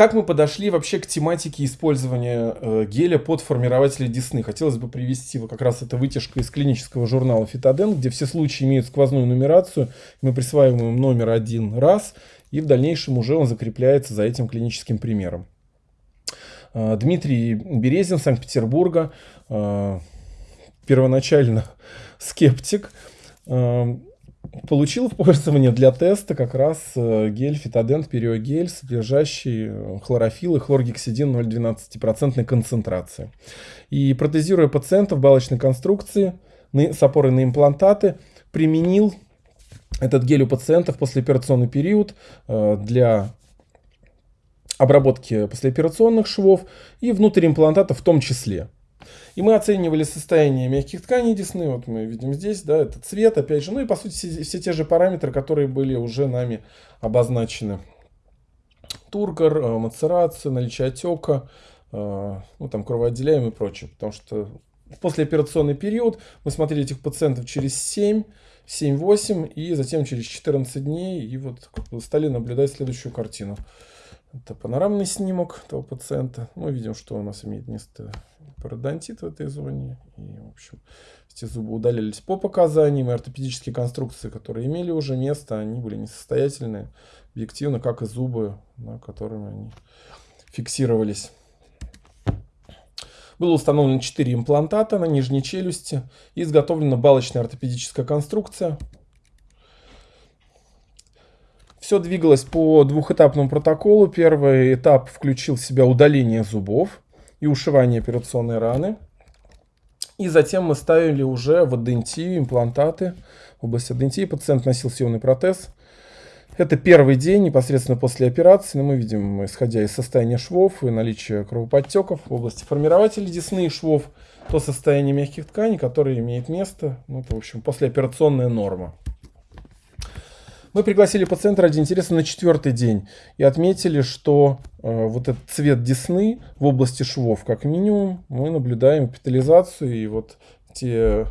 Как мы подошли вообще к тематике использования э, геля под формирователи десны? Хотелось бы привести вот как раз это вытяжка из клинического журнала Фитоден, где все случаи имеют сквозную нумерацию. Мы присваиваем номер один раз, и в дальнейшем уже он закрепляется за этим клиническим примером. Э, Дмитрий Березин, Санкт-Петербурга, э, первоначально скептик, э, получил в пользование для теста как раз гель фитодент периогель, содержащий хлорофилл и хлоргексидин 0,12% концентрации. И протезируя пациента в балочной конструкции с опорой на имплантаты, применил этот гель у пациента в послеоперационный период для обработки послеоперационных швов и внутрь имплантата в том числе. И мы оценивали состояние мягких тканей десны, вот мы видим здесь, да, это цвет, опять же, ну и по сути все, все те же параметры, которые были уже нами обозначены. Тургор, э, мацерация, наличие отека, э, ну там кровоотделяемый и прочее, потому что в послеоперационный период мы смотрели этих пациентов через 7, 7-8 и затем через 14 дней и вот стали наблюдать следующую картину. Это панорамный снимок этого пациента. Мы видим, что у нас имеет место пародонтит в этой зоне. И, в общем, эти зубы удалились по показаниям. И ортопедические конструкции, которые имели уже место, они были несостоятельны объективно, как и зубы, на которыми они фиксировались. Было установлено 4 имплантата на нижней челюсти и изготовлена балочная ортопедическая конструкция все двигалось по двухэтапному протоколу. Первый этап включил в себя удаление зубов и ушивание операционной раны. И затем мы ставили уже в адентию имплантаты. В области адентии пациент носил съемный протез. Это первый день непосредственно после операции. Но мы видим, исходя из состояния швов и наличия кровоподтеков в области формирователей десны и швов, то состояние мягких тканей, которое имеет место, ну, это, в общем, послеоперационная норма. Мы пригласили пациента ради интереса на четвертый день и отметили, что э, вот этот цвет десны в области швов, как минимум, мы наблюдаем капитализацию и вот те э,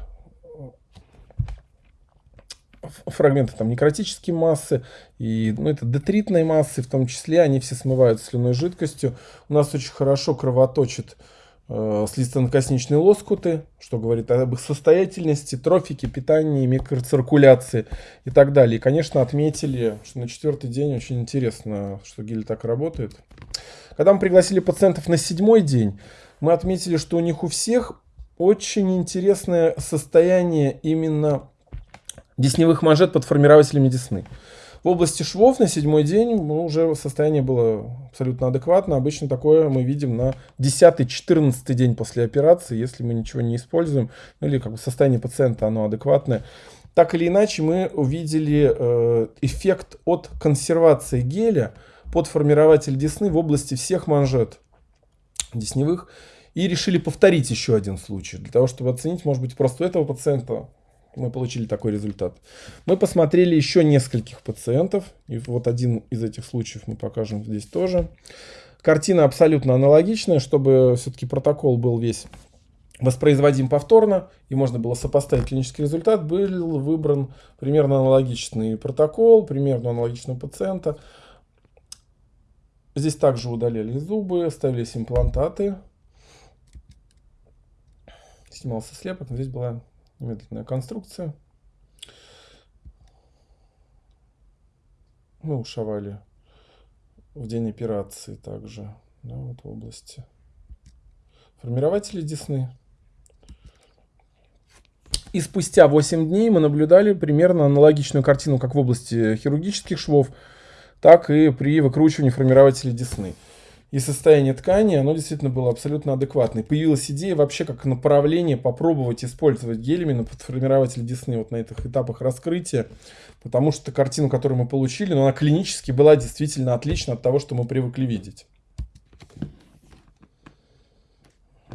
фрагменты там некротические массы и ну, это детритные массы в том числе, они все смывают слюной жидкостью. У нас очень хорошо кровоточит э, слизистонокосничные лоскуты, что говорит об их состоятельности, трофике, питании, микроциркуляции и так далее. И, конечно, отметили, что на четвертый день очень интересно, что гель так работает. Когда мы пригласили пациентов на седьмой день, мы отметили, что у них у всех очень интересное состояние именно десневых манжет под формирователями десны. В области швов на седьмой день ну, уже состояние было абсолютно адекватно. Обычно такое мы видим на 10-14 день после операции, если мы ничего не используем, ну или как бы состояние пациента оно адекватное. Так или иначе мы увидели э, эффект от консервации геля под формирователь десны в области всех манжет десневых. И решили повторить еще один случай, для того, чтобы оценить, может быть, просто у этого пациента мы получили такой результат. Мы посмотрели еще нескольких пациентов. И вот один из этих случаев мы покажем здесь тоже. Картина абсолютно аналогичная, чтобы все-таки протокол был весь воспроизводим повторно, и можно было сопоставить клинический результат, был выбран примерно аналогичный протокол, примерно аналогичного пациента. Здесь также удаляли зубы, ставились имплантаты. Снимался слепок, но здесь была медленная конструкция. Мы ушивали в день операции также, да, вот в области формирователей десны. И спустя 8 дней мы наблюдали примерно аналогичную картину как в области хирургических швов, так и при выкручивании формирователей десны и состояние ткани, оно действительно было абсолютно адекватное. Появилась идея вообще как направление попробовать использовать гель именно под формирователь десны вот на этих этапах раскрытия, потому что картину, которую мы получили, ну, она клинически была действительно отлична от того, что мы привыкли видеть.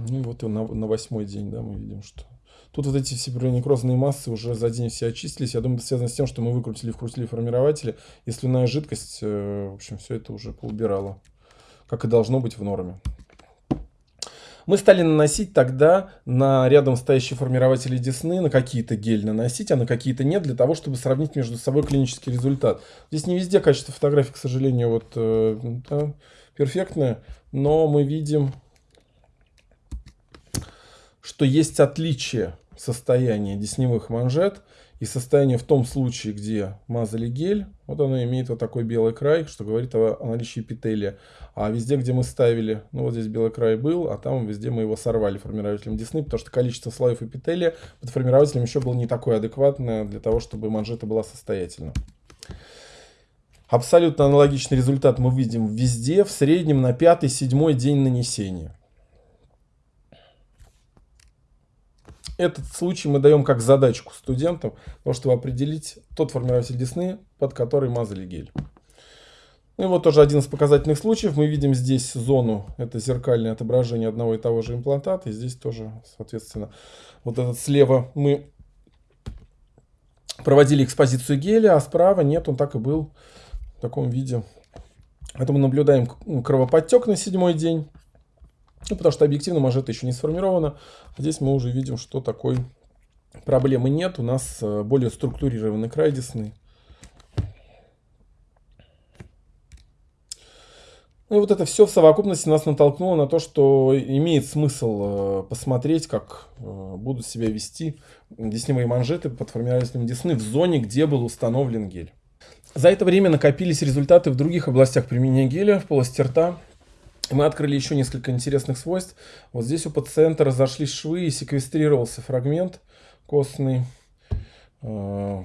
Ну и вот и на, на восьмой день, да, мы видим, что Тут вот эти все некрозные массы уже за день все очистились. Я думаю, это связано с тем, что мы выкрутили, вкрутили формирователи. И слюная жидкость, э, в общем, все это уже поубирала как и должно быть в норме. Мы стали наносить тогда на рядом стоящие формирователи десны, на какие-то гель наносить, а на какие-то нет, для того, чтобы сравнить между собой клинический результат. Здесь не везде качество фотографии, к сожалению, вот э, да, перфектная, но мы видим, что есть отличие состояния десневых манжет и состояние в том случае, где мазали гель, вот оно имеет вот такой белый край, что говорит о, наличии эпителия. А везде, где мы ставили, ну вот здесь белый край был, а там везде мы его сорвали формирователем десны, потому что количество слоев эпителия под формирователем еще было не такое адекватное для того, чтобы манжета была состоятельна. Абсолютно аналогичный результат мы видим везде, в среднем на пятый-седьмой день нанесения. Этот случай мы даем как задачку студентам, чтобы определить тот формирователь десны, под который мазали гель. Ну и вот тоже один из показательных случаев. Мы видим здесь зону, это зеркальное отображение одного и того же имплантата. И здесь тоже, соответственно, вот этот слева мы проводили экспозицию геля, а справа нет, он так и был в таком виде. Это мы наблюдаем кровоподтек на седьмой день. Ну, потому что объективно манжета еще не сформирована. Здесь мы уже видим, что такой проблемы нет. У нас э, более структурированный край десны. Ну и вот это все в совокупности нас натолкнуло на то, что имеет смысл э, посмотреть, как э, будут себя вести десневые манжеты под формированием десны в зоне, где был установлен гель. За это время накопились результаты в других областях применения геля в полости рта, мы открыли еще несколько интересных свойств. Вот здесь у пациента разошлись швы и секвестрировался фрагмент костный. А,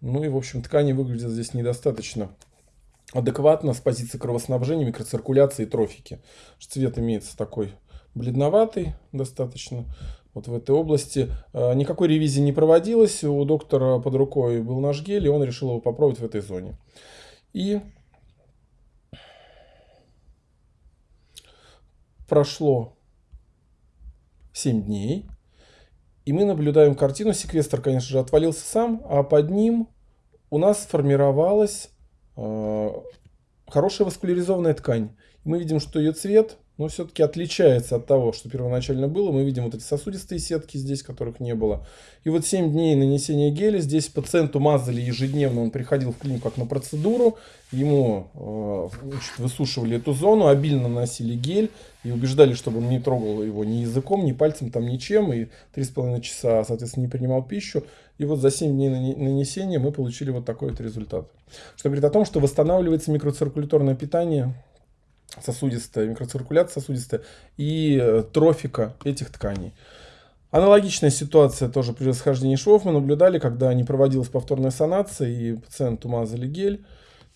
ну и, в общем, ткани выглядят здесь недостаточно адекватно с позиции кровоснабжения, микроциркуляции и трофики. Цвет имеется такой бледноватый достаточно. Вот в этой области а, никакой ревизии не проводилось. У доктора под рукой был наш гель, и он решил его попробовать в этой зоне. И прошло 7 дней, и мы наблюдаем картину. Секвестр, конечно же, отвалился сам, а под ним у нас сформировалась э, хорошая васкуляризованная ткань. Мы видим, что ее цвет но все-таки отличается от того, что первоначально было. Мы видим вот эти сосудистые сетки здесь, которых не было. И вот 7 дней нанесения геля. Здесь пациенту мазали ежедневно. Он приходил в клинику как на процедуру. Ему э, высушивали эту зону, обильно наносили гель. И убеждали, чтобы он не трогал его ни языком, ни пальцем, там ничем. И 3,5 часа, соответственно, не принимал пищу. И вот за 7 дней нанесения мы получили вот такой вот результат. Что говорит о том, что восстанавливается микроциркуляторное питание сосудистая, микроциркуляция сосудистая и э, трофика этих тканей. Аналогичная ситуация тоже при расхождении швов мы наблюдали, когда не проводилась повторная санация и пациенту мазали гель.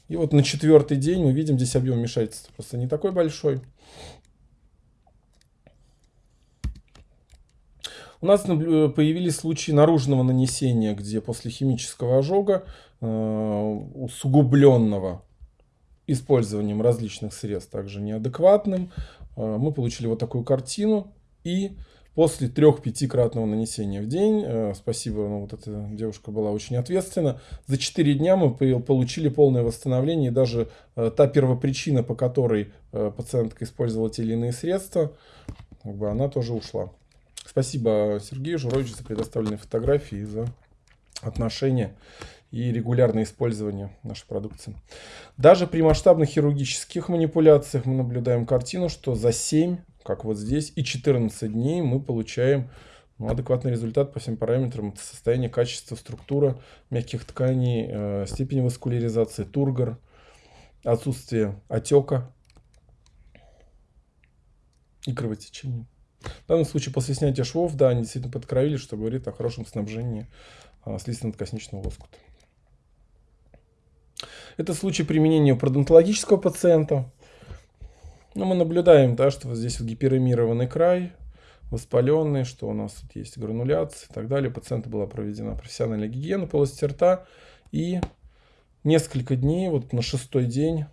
И вот на четвертый день мы видим здесь объем вмешательства просто не такой большой. У нас появились случаи наружного нанесения, где после химического ожога э, усугубленного использованием различных средств, также неадекватным. Э, мы получили вот такую картину. И после трех-пятикратного нанесения в день, э, спасибо, ну, вот эта девушка была очень ответственна, за 4 дня мы получили полное восстановление. И даже э, та первопричина, по которой пациентка использовала те или иные средства, как бы она тоже ушла. Спасибо Сергею Журовичу за предоставленные фотографии и за отношения и регулярное использование нашей продукции. Даже при масштабных хирургических манипуляциях мы наблюдаем картину, что за 7, как вот здесь, и 14 дней мы получаем ну, адекватный результат по всем параметрам. Это состояние, качество, структура мягких тканей, э, степень васкуляризации, тургор, отсутствие отека и кровотечения. В данном случае после снятия швов, да, они действительно подкровили, что говорит о хорошем снабжении э, слизистно-ткосничного лоскута. Это случай применения у пародонтологического пациента. Но мы наблюдаем, да, что вот здесь вот гиперемированный край, воспаленный, что у нас тут есть грануляция и так далее. У пациента была проведена профессиональная гигиена полости рта. И несколько дней, вот на шестой день,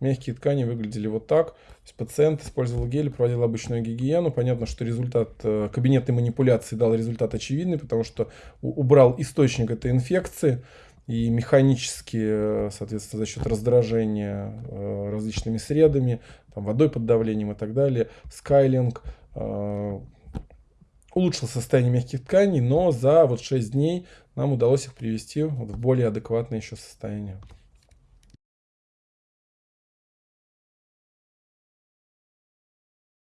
мягкие ткани выглядели вот так. То есть пациент использовал гель, проводил обычную гигиену. Понятно, что результат э, кабинетной манипуляции дал результат очевидный, потому что убрал источник этой инфекции и механически, э, соответственно, за счет раздражения э, различными средами, там, водой под давлением и так далее, скайлинг э, улучшил состояние мягких тканей, но за вот 6 дней нам удалось их привести в более адекватное еще состояние.